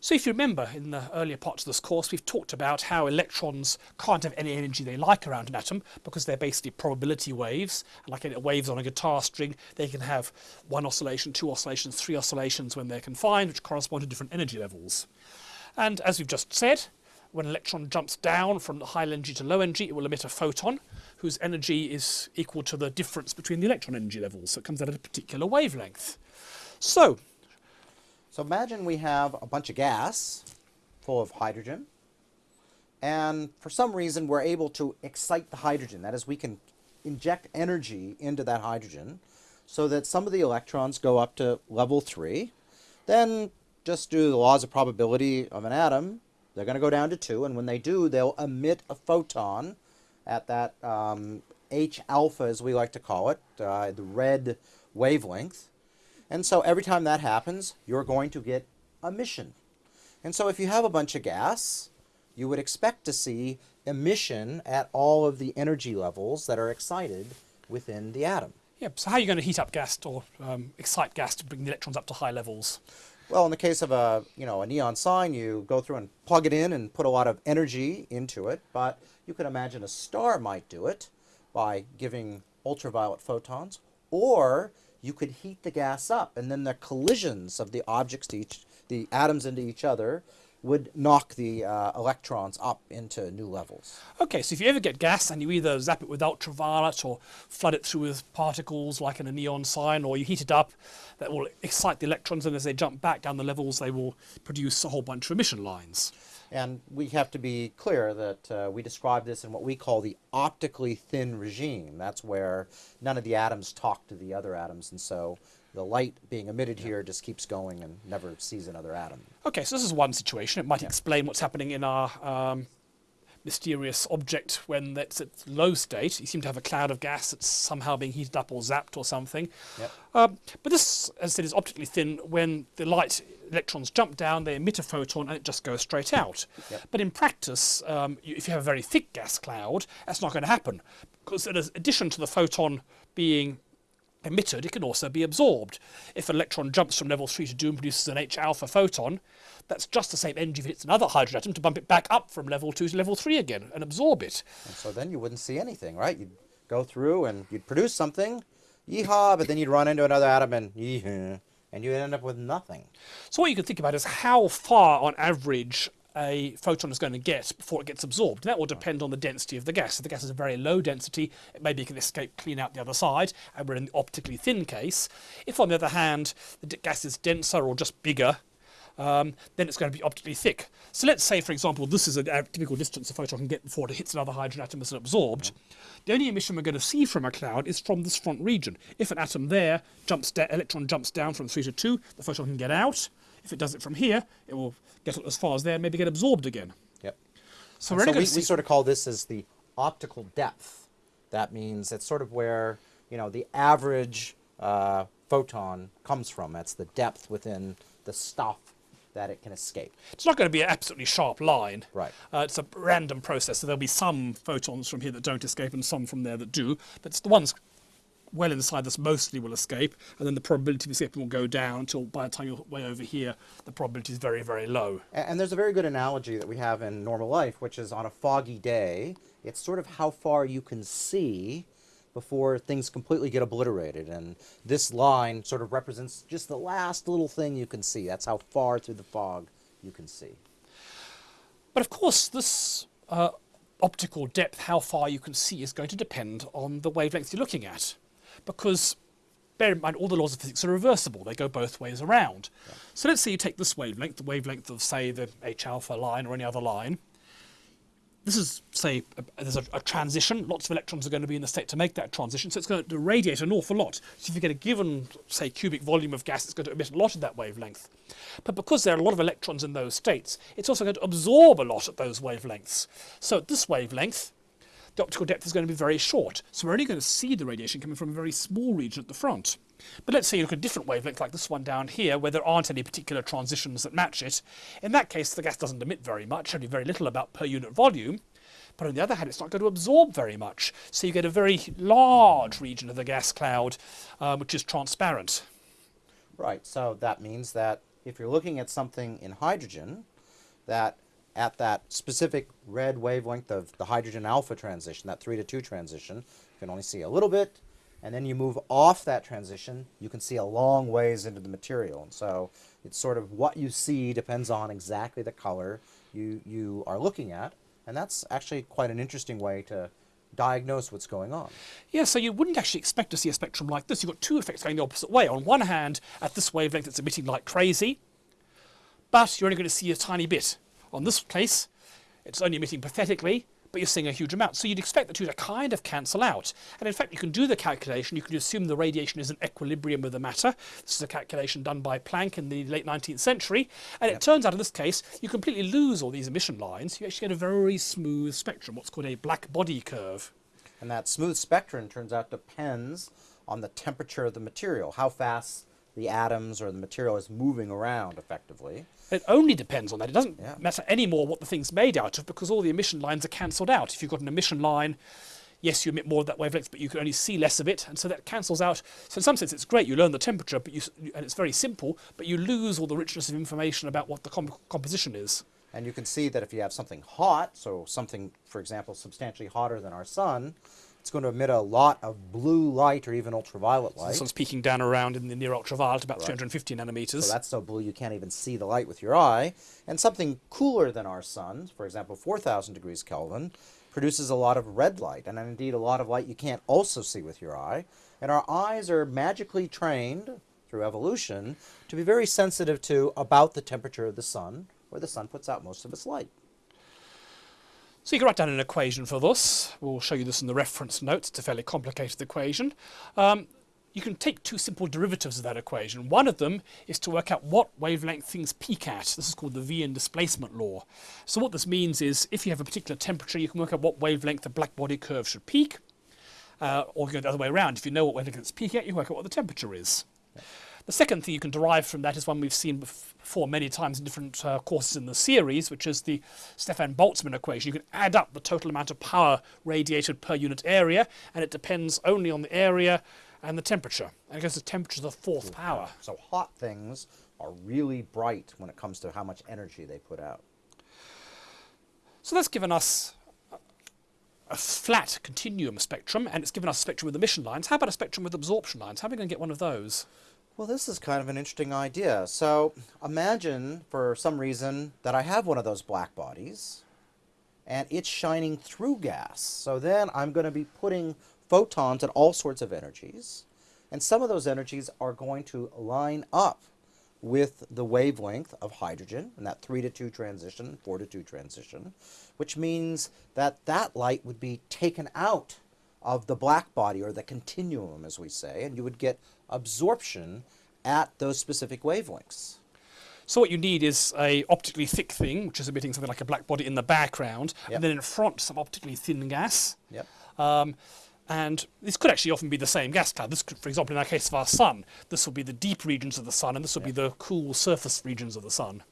So if you remember in the earlier parts of this course, we've talked about how electrons can't have any energy they like around an atom because they're basically probability waves. Like waves on a guitar string, they can have one oscillation, two oscillations, three oscillations when they're confined, which correspond to different energy levels. And as we've just said, when an electron jumps down from high energy to low energy, it will emit a photon whose energy is equal to the difference between the electron energy levels. So it comes out at a particular wavelength. So so imagine we have a bunch of gas full of hydrogen, and for some reason we're able to excite the hydrogen. That is, we can inject energy into that hydrogen so that some of the electrons go up to level 3. Then, just do the laws of probability of an atom, they're going to go down to 2, and when they do, they'll emit a photon at that um, H alpha, as we like to call it, uh, the red wavelength. And so every time that happens, you're going to get emission. And so if you have a bunch of gas, you would expect to see emission at all of the energy levels that are excited within the atom. Yeah, so how are you going to heat up gas or um, excite gas to bring the electrons up to high levels? Well, in the case of a, you know, a neon sign, you go through and plug it in and put a lot of energy into it, but you could imagine a star might do it by giving ultraviolet photons, or you could heat the gas up, and then the collisions of the objects to each, the atoms into each other, would knock the uh, electrons up into new levels. Okay, so if you ever get gas and you either zap it with ultraviolet or flood it through with particles like in a neon sign or you heat it up, that will excite the electrons and as they jump back down the levels they will produce a whole bunch of emission lines. And we have to be clear that uh, we describe this in what we call the optically thin regime. That's where none of the atoms talk to the other atoms, and so the light being emitted yeah. here just keeps going and never sees another atom. Okay, so this is one situation. It might yeah. explain what's happening in our um, mysterious object when it's at low state. You seem to have a cloud of gas that's somehow being heated up or zapped or something. Yep. Um, but this, as I said, is optically thin. When the light electrons jump down, they emit a photon and it just goes straight out. Yep. But in practice, um, you, if you have a very thick gas cloud, that's not going to happen. Because in addition to the photon being emitted, it can also be absorbed. If an electron jumps from level 3 to 2 and produces an H alpha photon, that's just the same energy if it hits another hydrogen atom to bump it back up from level 2 to level 3 again and absorb it. And so then you wouldn't see anything, right? You'd go through and you'd produce something, yeehaw, but then you'd run into another atom and yeehaw, and you'd end up with nothing. So what you can think about is how far on average a photon is going to get before it gets absorbed. That will depend on the density of the gas. If the gas is a very low density, it maybe can escape clean out the other side, and we're in the optically thin case. If, on the other hand, the gas is denser or just bigger, um, then it's going to be optically thick. So let's say, for example, this is a, typical distance a photon can get before it hits another hydrogen atom and is absorbed. The only emission we're going to see from a cloud is from this front region. If an atom there jumps electron jumps down from 3 to 2, the photon can get out. If it does it from here, it will get as far as there, and maybe get absorbed again. Yep. So, so we, we sort of call this as the optical depth. That means it's sort of where you know the average uh, photon comes from. That's the depth within the stuff that it can escape. It's not going to be an absolutely sharp line. Right. Uh, it's a random process, so there'll be some photons from here that don't escape and some from there that do, but it's the ones well inside this mostly will escape, and then the probability of escaping will go down until by the time you're way over here, the probability is very, very low. And, and there's a very good analogy that we have in normal life, which is on a foggy day, it's sort of how far you can see before things completely get obliterated. And this line sort of represents just the last little thing you can see. That's how far through the fog you can see. But of course, this uh, optical depth, how far you can see, is going to depend on the wavelength you're looking at because bear in mind all the laws of physics are reversible. They go both ways around. Yeah. So let's say you take this wavelength, the wavelength of, say, the H alpha line or any other line. This is, say, a, there's a, a, transition. Lots of electrons are going to be in the state to make that transition, so it's going to radiate an awful lot. So if you get a given, say, cubic volume of gas, it's going to emit a lot of that wavelength. But because there are a lot of electrons in those states, it's also going to absorb a lot at those wavelengths. So at this wavelength, the optical depth is going to be very short. So we're only going to see the radiation coming from a very small region at the front. But let's say you look at a different wavelength like this one down here where there aren't any particular transitions that match it. In that case, the gas doesn't emit very much, only very little about per unit volume. But on the other hand, it's not going to absorb very much. So you get a very large region of the gas cloud, um, which is transparent. Right, so that means that if you're looking at something in hydrogen, that at that specific red wavelength of the hydrogen alpha transition, that 3 to 2 transition, you can only see a little bit, and then you move off that transition, you can see a long ways into the material. And so it's sort of what you see depends on exactly the color you, you are looking at, and that's actually quite an interesting way to diagnose what's going on. Yeah, so you wouldn't actually expect to see a spectrum like this. You've got two effects going the opposite way. On one hand, at this wavelength, it's emitting like crazy, but you're only going to see a tiny bit. On this case, it's only emitting pathetically, but you're seeing a huge amount. So you'd expect the two to kind of cancel out. And in fact, you can do the calculation. You can assume the radiation is in equilibrium with the matter. This is a calculation done by Planck in the late 19th century. And it turns out in this case, you completely lose all these emission lines. You actually get a very smooth spectrum, what's called a black body curve. And that smooth spectrum turns out depends on the temperature of the material, how fast the atoms or the material is moving around effectively. It only depends on that. It doesn't Yeah. matter anymore what the thing's made out of because all the emission lines are cancelled out. If you've got an emission line, yes, you emit more of that wavelength, but you can only see less of it, and so that cancels out. So in some sense, it's great. You learn the temperature, but you and it's very simple, but you lose all the richness of information about what the com- composition is. And you can see that if you have something hot, so something, for example, substantially hotter than our sun, it's going to emit a lot of blue light or even ultraviolet light. This one's peaking down around in the near ultraviolet, about 350 nanometers. So that's so blue you can't even see the light with your eye. And something cooler than our sun, for example, 4,000 degrees Kelvin, produces a lot of red light, and indeed a lot of light you can't also see with your eye. And our eyes are magically trained through evolution to be very sensitive to about the temperature of the sun, where the sun puts out most of its light. So you can write down an equation for this. We'll show you this in the reference notes. It's a fairly complicated equation. Um, you can take two simple derivatives of that equation. One of them is to work out what wavelength things peak at. This is called the Wien displacement law. So what this means is if you have a particular temperature, you can work out what wavelength the black body curve should peak. Uh, or you go the other way around. If you know what wavelength it's peaking at, you work out what the temperature is. The second thing you can derive from that is one we've seen before many times in different uh, courses in the series, which is the Stefan Boltzmann equation. You can add up the total amount of power radiated per unit area, and it depends only on the area and the temperature. And because the temperature is the fourth power. So hot things are really bright when it comes to how much energy they put out. So that's given us a- a flat continuum spectrum, and it's given us a spectrum with emission lines. How about a spectrum with absorption lines? How are we going to get one of those? Well, this is kind of an interesting idea. So imagine for some reason that I have one of those black bodies and it's shining through gas. So then I'm going to be putting photons at all sorts of energies. And some of those energies are going to line up with the wavelength of hydrogen and that 3 to 2 transition, 4 to 2 transition, which means that that light would be taken out of the black body or the continuum, as we say, and you would get absorption at those specific wavelengths. So what you need is a optically thick thing, which is emitting something like a black body in the background, Yep. and then in front some optically thin gas. Yep. Um, and this could actually often be the same gas cloud. This could, for example, in our case of our sun, this will be the deep regions of the sun, and this will be the cool surface regions of the sun.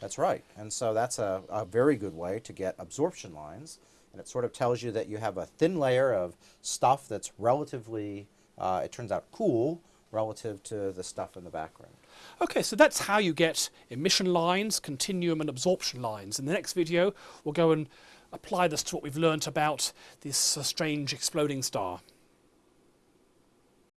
That's right. And so that's a, a very good way to get absorption lines. And it sort of tells you that you have a thin layer of stuff that's relatively, uh, it turns out, cool relative to the stuff in the background. Okay, so that's how you get emission lines, continuum, and absorption lines. In the next video, we'll go and apply this to what we've learnt about this uh, strange exploding star.